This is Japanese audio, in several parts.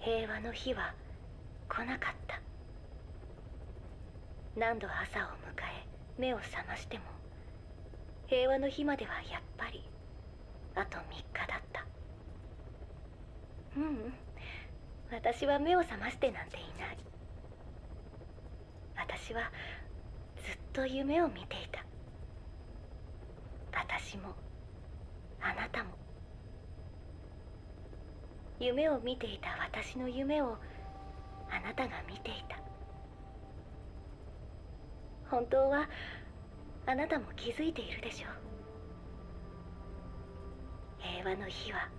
平和の日は来なかった。何度朝を迎え目を覚ましても平和の日まではやっぱりあと3日だった。ううん。私は目を覚ましてなんていない。私はずっと夢を見ていた。私もあなたも夢を見ていた私の夢をあなたが見ていた。本当はあなたも気づいているでしょう。平和の日は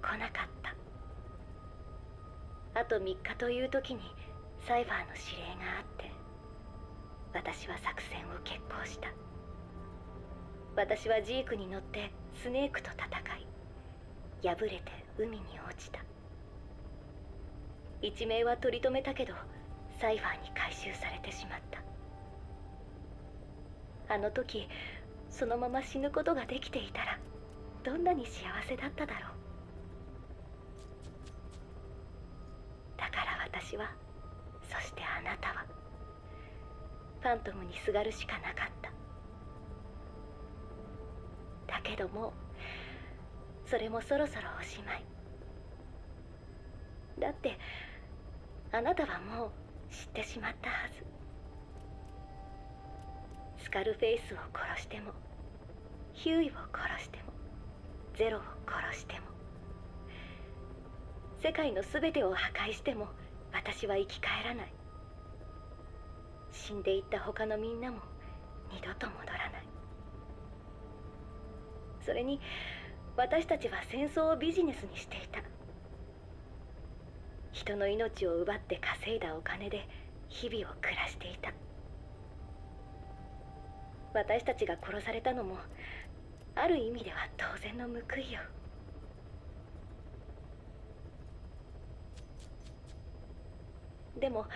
来なかった。あと3日という時にサイファーの指令があって私は作戦を決行した。私はジークに乗ってスネークと戦い破れて海に落ちた。一命は取り留めたけどサイファーに回収されてしまった。あの時そのまま死ぬことができていたらどんなに幸せだっただろう。だから私はそしてあなたはファントムにすがるしかなかった。だけどもそれもそろそろおしまい。だってあなたはもう知ってしまったはず。スカルフェイスを殺してもヒューイを殺してもゼロを殺しても世界の全てを破壊しても私は生き返らない。死んでいった他のみんなも二度と戻らない。それに私たちは戦争をビジネスにしていた。人の命を奪って稼いだお金で日々を暮らしていた。私たちが殺されたのもある意味では当然の報いよ。でも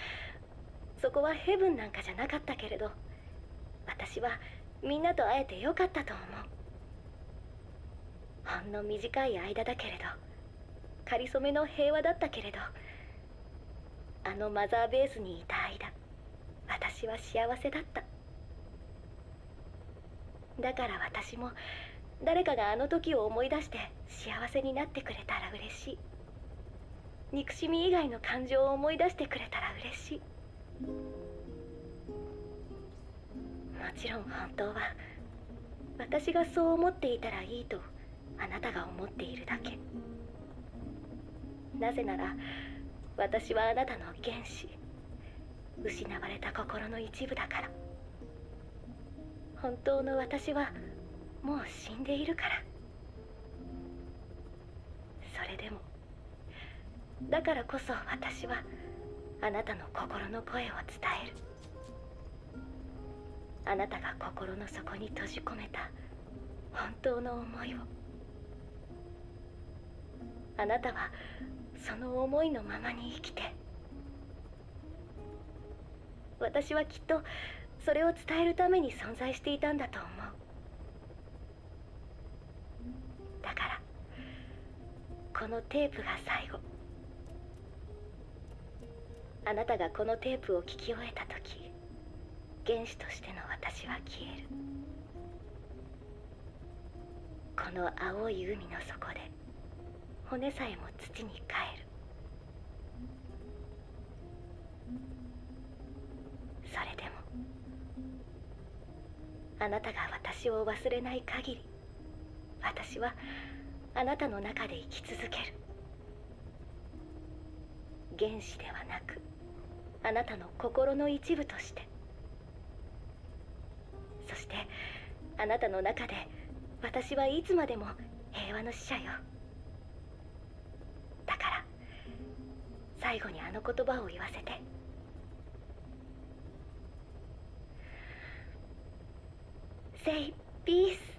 そこはヘブンなんかじゃなかったけれど私はみんなと会えてよかったと思う。ほんの短い間だけれどかりそめの平和だったけれどあのマザーベースにいた間私は幸せだった。だから私も誰かがあの時を思い出して幸せになってくれたら嬉しい。憎しみ以外の感情を思い出してくれたら嬉しい。もちろん本当は私がそう思っていたらいいとあなたが思っているだけ。なぜなら私はあなたの原子失われた心の一部だから。本当の私はもう死んでいるから。それでもだからこそ私はあなたの心の声を伝える。あなたが心の底に閉じ込めた本当の思いを。あなたはその思いのままに生きて。私はきっとそれを伝えるために存在していたんだと思う。だからこのテープが最後。あなたがこのテープを聞き終えた時原子としての私は消える。この青い海の底で骨さえも土に帰る。それでもあなたが私を忘れない限り私はあなたの中で生き続ける。原子ではなくあなたの心の一部として。そしてあなたの中で私はいつまでも平和の使者よだから最後にあの言葉を言わせて。Say peace.